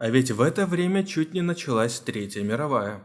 А ведь в это время чуть не началась Третья мировая.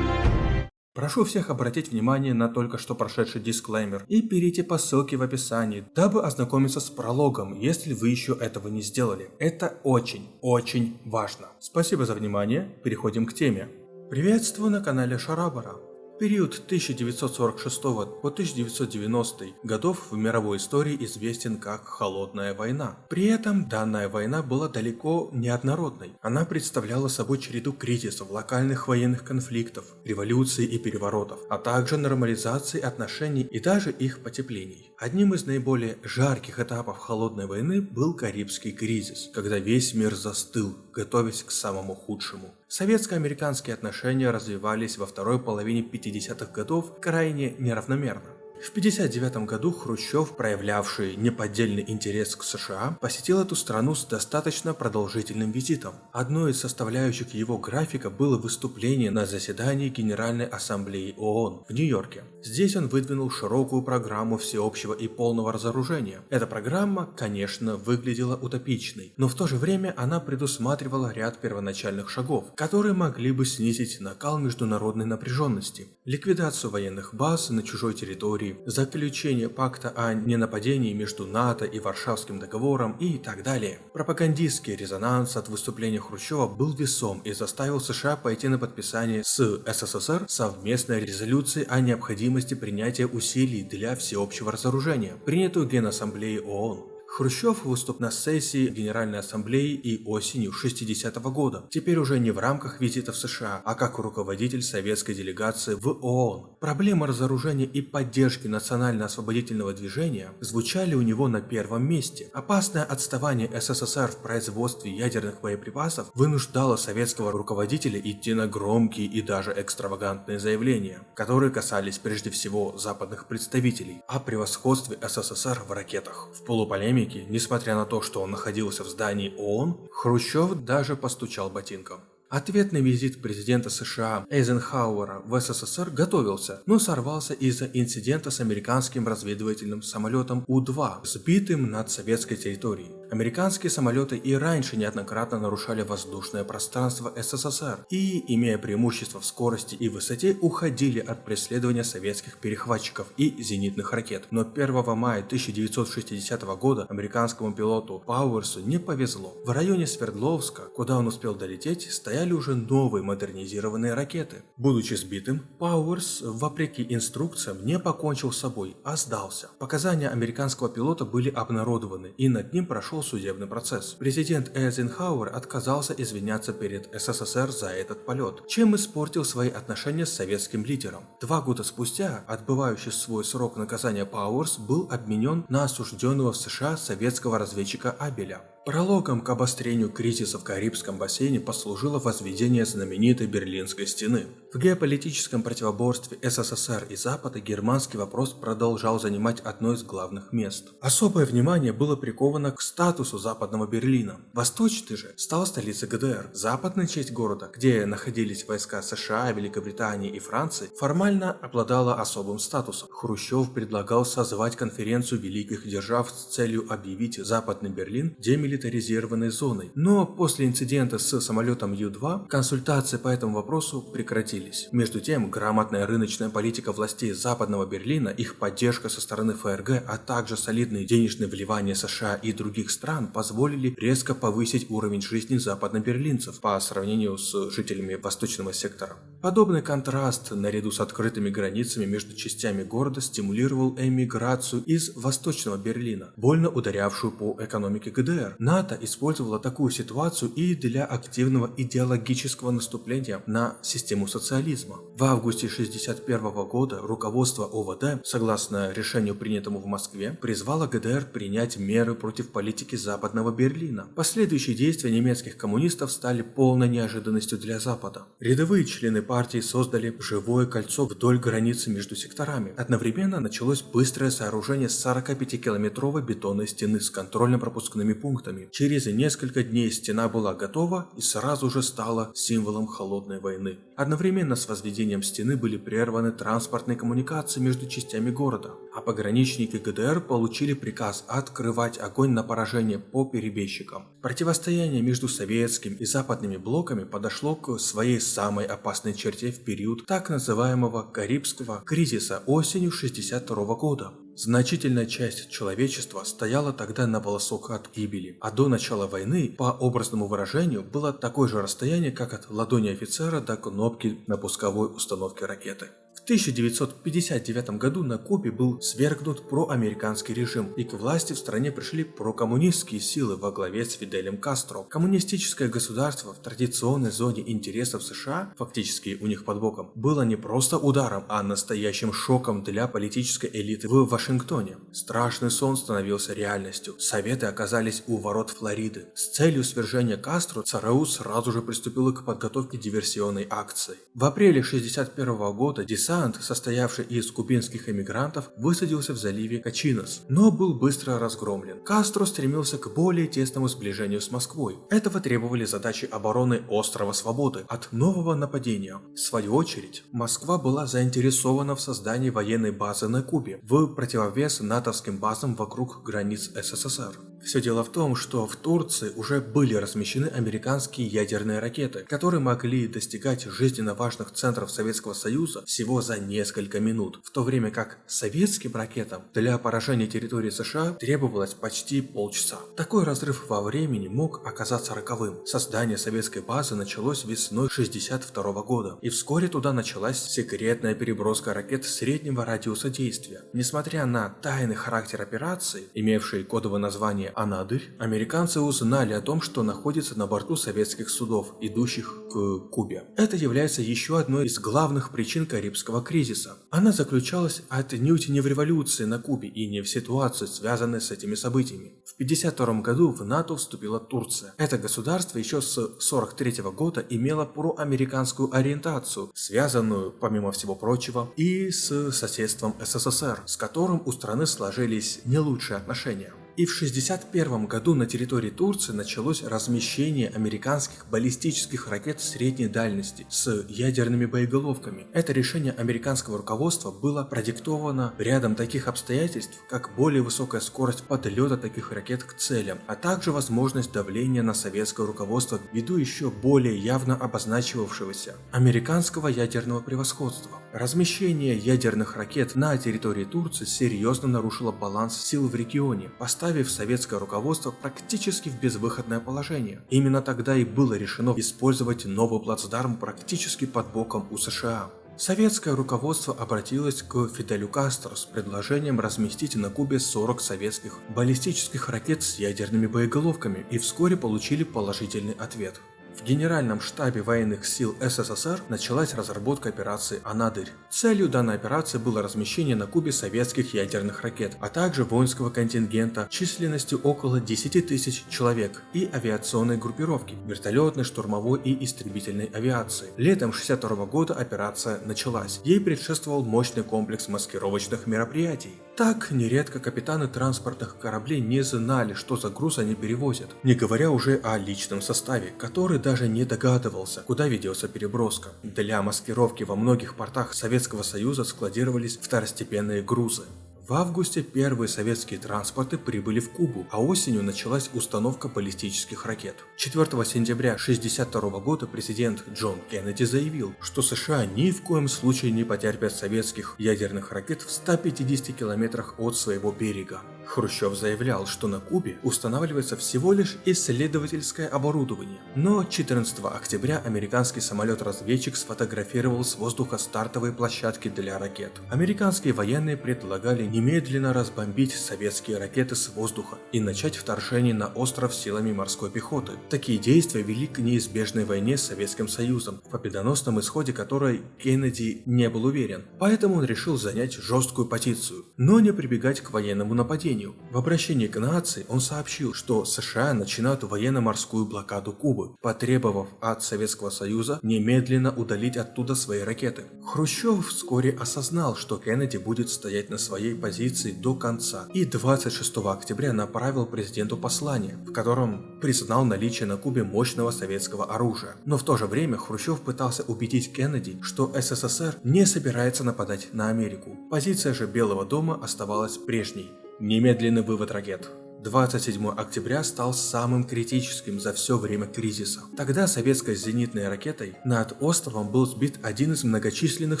Прошу всех обратить внимание на только что прошедший дисклеймер и перейти по ссылке в описании, дабы ознакомиться с прологом, если вы еще этого не сделали. Это очень, очень важно. Спасибо за внимание, переходим к теме. Приветствую на канале Шарабара. Период 1946 по 1990 годов в мировой истории известен как Холодная война. При этом данная война была далеко не однородной. Она представляла собой череду кризисов, локальных военных конфликтов, революций и переворотов, а также нормализации отношений и даже их потеплений. Одним из наиболее жарких этапов Холодной войны был Карибский кризис, когда весь мир застыл, готовясь к самому худшему. Советско-американские отношения развивались во второй половине 50-х годов крайне неравномерно. В 1959 году Хрущев, проявлявший неподдельный интерес к США, посетил эту страну с достаточно продолжительным визитом. Одной из составляющих его графика было выступление на заседании Генеральной Ассамблеи ООН в Нью-Йорке. Здесь он выдвинул широкую программу всеобщего и полного разоружения. Эта программа, конечно, выглядела утопичной, но в то же время она предусматривала ряд первоначальных шагов, которые могли бы снизить накал международной напряженности, ликвидацию военных баз на чужой территории, Турции, заключение пакта о ненападении между НАТО и Варшавским договором и так далее. Пропагандистский резонанс от выступления Хрущева был весом и заставил США пойти на подписание с СССР совместной резолюции о необходимости принятия усилий для всеобщего разоружения, принятую Генассамблеей ООН. Хрущев выступ на сессии Генеральной Ассамблеи и осенью 60 -го года, теперь уже не в рамках визита в США, а как руководитель советской делегации в ООН. Проблемы разоружения и поддержки национально-освободительного движения звучали у него на первом месте. Опасное отставание СССР в производстве ядерных боеприпасов вынуждало советского руководителя идти на громкие и даже экстравагантные заявления, которые касались прежде всего западных представителей о превосходстве СССР в ракетах. В полуполемике экономики, несмотря на то, что он находился в здании ООН, Хрущев даже постучал ботинком. Ответный визит президента США Эйзенхауэра в СССР готовился, но сорвался из-за инцидента с американским разведывательным самолетом У-2, сбитым над советской территорией. Американские самолеты и раньше неоднократно нарушали воздушное пространство СССР и, имея преимущество в скорости и высоте, уходили от преследования советских перехватчиков и зенитных ракет. Но 1 мая 1960 года американскому пилоту Пауэрсу не повезло. В районе Свердловска, куда он успел долететь, стояли уже новые модернизированные ракеты. Будучи сбитым, Пауэрс, вопреки инструкциям, не покончил с собой, а сдался. Показания американского пилота были обнародованы и над ним прошел прошел судебный процесс. Президент Эйзенхауэр отказался извиняться перед СССР за этот полет, чем испортил свои отношения с советским лидером. Два года спустя, отбывающий свой срок наказания Пауэрс был обменен на осужденного в США советского разведчика Абеля. Прологом к обострению кризиса в Карибском бассейне послужило возведение знаменитой Берлинской стены. В геополитическом противоборстве СССР и Запада германский вопрос продолжал занимать одно из главных мест. Особое внимание было приковано к статусу Западного Берлина. Восточный же стал столицей ГДР. Западная часть города, где находились войска США, Великобритании и Франции, формально обладала особым статусом. Хрущев предлагал созвать конференцию великих держав с целью объявить Западный Берлин демилитаризованным демилитаризированной зоной. Но после инцидента с самолетом Ю-2 консультации по этому вопросу прекратились. Между тем, грамотная рыночная политика властей Западного Берлина, их поддержка со стороны ФРГ, а также солидные денежные вливания США и других стран позволили резко повысить уровень жизни западноберлинцев по сравнению с жителями восточного сектора. Подобный контраст, наряду с открытыми границами между частями города, стимулировал эмиграцию из Восточного Берлина, больно ударявшую по экономике ГДР. НАТО использовало такую ситуацию и для активного идеологического наступления на систему социализма. В августе 1961 года руководство ОВД, согласно решению принятому в Москве, призвало ГДР принять меры против политики Западного Берлина. Последующие действия немецких коммунистов стали полной неожиданностью для Запада. Рядовые члены партии создали живое кольцо вдоль границы между секторами. Одновременно началось быстрое сооружение 45-километровой бетонной стены с контрольно-пропускными пунктами ракетами. Через несколько дней стена была готова и сразу же стала символом холодной войны. Одновременно с возведением стены были прерваны транспортные коммуникации между частями города, а пограничники ГДР получили приказ открывать огонь на поражение по перебежчикам. Противостояние между советским и западными блоками подошло к своей самой опасной черте в период так называемого Карибского кризиса осенью 1962 года. Значительная часть человечества стояла тогда на волосок от гибели, а до начала войны, по образному выражению, было такое же расстояние, как от ладони офицера до кнопки на пусковой установке ракеты. 1959 году на Кубе был свергнут проамериканский режим, и к власти в стране пришли прокоммунистские силы во главе с Фиделем Кастро. Коммунистическое государство в традиционной зоне интересов США, фактически у них под боком, было не просто ударом, а настоящим шоком для политической элиты в Вашингтоне. Страшный сон становился реальностью. Советы оказались у ворот Флориды. С целью свержения Кастро ЦРУ сразу же приступила к подготовке диверсионной акции. В апреле 1961 года десант десант, состоявший из кубинских эмигрантов, высадился в заливе Качинос, но был быстро разгромлен. Кастро стремился к более тесному сближению с Москвой. Этого требовали задачи обороны острова Свободы от нового нападения. В свою очередь, Москва была заинтересована в создании военной базы на Кубе, в противовес натовским базам вокруг границ СССР. Все дело в том, что в Турции уже были размещены американские ядерные ракеты, которые могли достигать жизненно важных центров Советского Союза всего за несколько минут, в то время как советским ракетам для поражения территории США требовалось почти полчаса. Такой разрыв во времени мог оказаться роковым. Создание советской базы началось весной 1962 года, и вскоре туда началась секретная переброска ракет среднего радиуса действия. Несмотря на тайный характер операции, имевший кодовое название «Анадырь», американцы узнали о том, что находится на борту советских судов, идущих к Кубе. Это является еще одной из главных причин Карибского кризиса. Она заключалась отнюдь не в революции на Кубе и не в ситуации, связанной с этими событиями. В 1952 году в НАТО вступила Турция. Это государство еще с 1943 года имело проамериканскую ориентацию, связанную, помимо всего прочего, и с соседством СССР, с которым у страны сложились не лучшие отношения. И в 1961 году на территории Турции началось размещение американских баллистических ракет средней дальности с ядерными боеголовками. Это решение американского руководства было продиктовано рядом таких обстоятельств, как более высокая скорость подлета таких ракет к целям, а также возможность давления на советское руководство ввиду еще более явно обозначивавшегося американского ядерного превосходства. Размещение ядерных ракет на территории Турции серьезно нарушило баланс сил в регионе, поставив советское руководство практически в безвыходное положение. Именно тогда и было решено использовать новый плацдарм практически под боком у США. Советское руководство обратилось к Фиделю Кастро с предложением разместить на Кубе 40 советских баллистических ракет с ядерными боеголовками и вскоре получили положительный ответ. В Генеральном штабе военных сил СССР началась разработка операции «Анадырь». Целью данной операции было размещение на Кубе советских ядерных ракет, а также воинского контингента численностью около 10 тысяч человек и авиационной группировки, вертолетной, штурмовой и истребительной авиации. Летом 1962 года операция началась. Ей предшествовал мощный комплекс маскировочных мероприятий. Так, нередко капитаны транспортных кораблей не знали, что за груз они перевозят, не говоря уже о личном составе, который даже не догадывался, куда ведется переброска. Для маскировки во многих портах Советского Союза складировались второстепенные грузы. В августе первые советские транспорты прибыли в Кубу, а осенью началась установка баллистических ракет. 4 сентября 1962 года президент Джон Кеннеди заявил, что США ни в коем случае не потерпят советских ядерных ракет в 150 километрах от своего берега. Хрущев заявлял, что на Кубе устанавливается всего лишь исследовательское оборудование. Но 14 октября американский самолет-разведчик сфотографировал с воздуха стартовые площадки для ракет. Американские военные предлагали немедленно разбомбить советские ракеты с воздуха и начать вторжение на остров силами морской пехоты. Такие действия вели к неизбежной войне с Советским Союзом, в победоносном исходе которой Кеннеди не был уверен. Поэтому он решил занять жесткую позицию, но не прибегать к военному нападению нападению. В обращении к нации он сообщил, что США начинают военно-морскую блокаду Кубы, потребовав от Советского Союза немедленно удалить оттуда свои ракеты. Хрущев вскоре осознал, что Кеннеди будет стоять на своей позиции до конца и 26 октября направил президенту послание, в котором признал наличие на Кубе мощного советского оружия. Но в то же время Хрущев пытался убедить Кеннеди, что СССР не собирается нападать на Америку. Позиция же Белого дома оставалась прежней. Немедленный вывод ракет. 27 октября стал самым критическим за все время кризиса. Тогда советской зенитной ракетой над островом был сбит один из многочисленных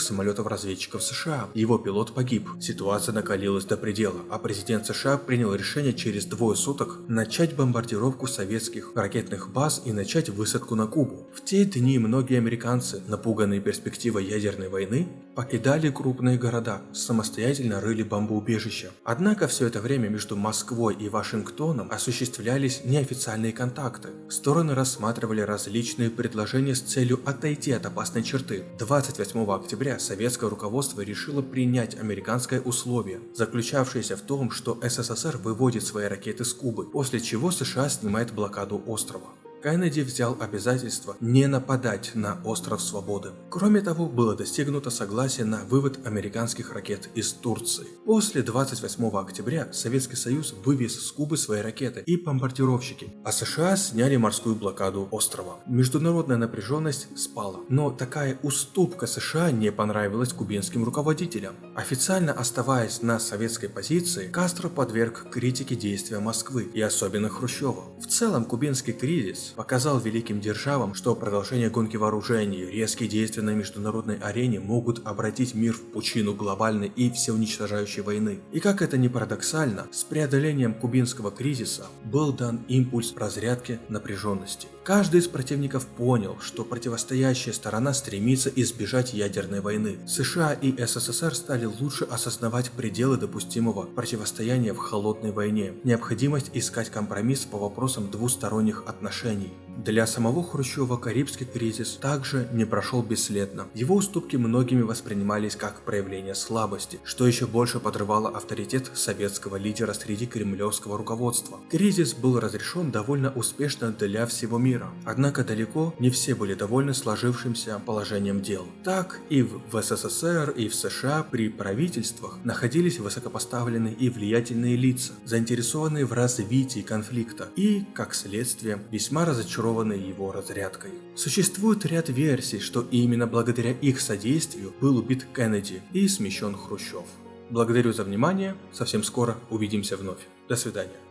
самолетов-разведчиков США. Его пилот погиб. Ситуация накалилась до предела, а президент США принял решение через двое суток начать бомбардировку советских ракетных баз и начать высадку на Кубу. В те дни многие американцы, напуганные перспективой ядерной войны, покидали крупные города, самостоятельно рыли бомбоубежища. Однако все это время между Москвой и Вашингтоном осуществлялись неофициальные контакты. Стороны рассматривали различные предложения с целью отойти от опасной черты. 28 октября советское руководство решило принять американское условие, заключавшееся в том, что СССР выводит свои ракеты с Кубы, после чего США снимает блокаду острова. Кеннеди взял обязательство не нападать на Остров Свободы. Кроме того, было достигнуто согласие на вывод американских ракет из Турции. После 28 октября Советский Союз вывез с Кубы свои ракеты и бомбардировщики, а США сняли морскую блокаду острова. Международная напряженность спала, но такая уступка США не понравилась кубинским руководителям. Официально оставаясь на советской позиции, Кастро подверг критике действия Москвы и особенно Хрущева. В целом кубинский кризис показал великим державам, что продолжение гонки вооружений, резкие действия на международной арене могут обратить мир в пучину глобальной и всеуничтожающей войны. И как это ни парадоксально, с преодолением кубинского кризиса был дан импульс разрядки напряженности. Каждый из противников понял, что противостоящая сторона стремится избежать ядерной войны. США и СССР стали лучше осознавать пределы допустимого противостояния в холодной войне, необходимость искать компромисс по вопросам двусторонних отношений для самого Хрущева Карибский кризис также не прошел бесследно. Его уступки многими воспринимались как проявление слабости, что еще больше подрывало авторитет советского лидера среди кремлевского руководства. Кризис был разрешен довольно успешно для всего мира, однако далеко не все были довольны сложившимся положением дел. Так и в СССР, и в США при правительствах находились высокопоставленные и влиятельные лица, заинтересованные в развитии конфликта и, как следствие, весьма разочарованные его разрядкой. Существует ряд версий, что именно благодаря их содействию был убит Кеннеди и смещен Хрущев. Благодарю за внимание, совсем скоро увидимся вновь. До свидания.